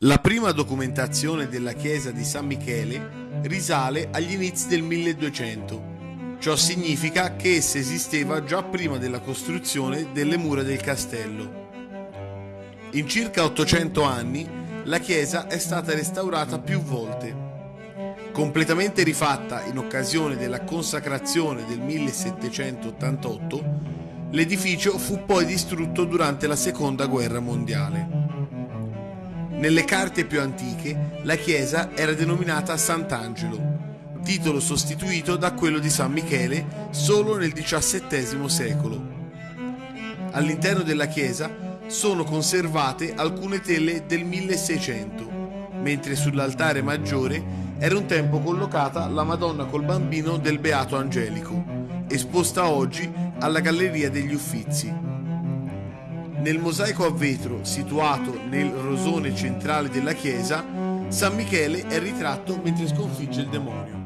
La prima documentazione della chiesa di San Michele risale agli inizi del 1200. Ciò significa che essa esisteva già prima della costruzione delle mura del castello. In circa 800 anni la chiesa è stata restaurata più volte. Completamente rifatta in occasione della consacrazione del 1788, l'edificio fu poi distrutto durante la seconda guerra mondiale. Nelle carte più antiche la chiesa era denominata Sant'Angelo, titolo sostituito da quello di San Michele solo nel XVII secolo. All'interno della chiesa sono conservate alcune tele del 1600, mentre sull'altare maggiore era un tempo collocata la Madonna col bambino del Beato Angelico, esposta oggi alla Galleria degli Uffizi. Nel mosaico a vetro situato nel rosone centrale della chiesa, San Michele è ritratto mentre sconfigge il demonio.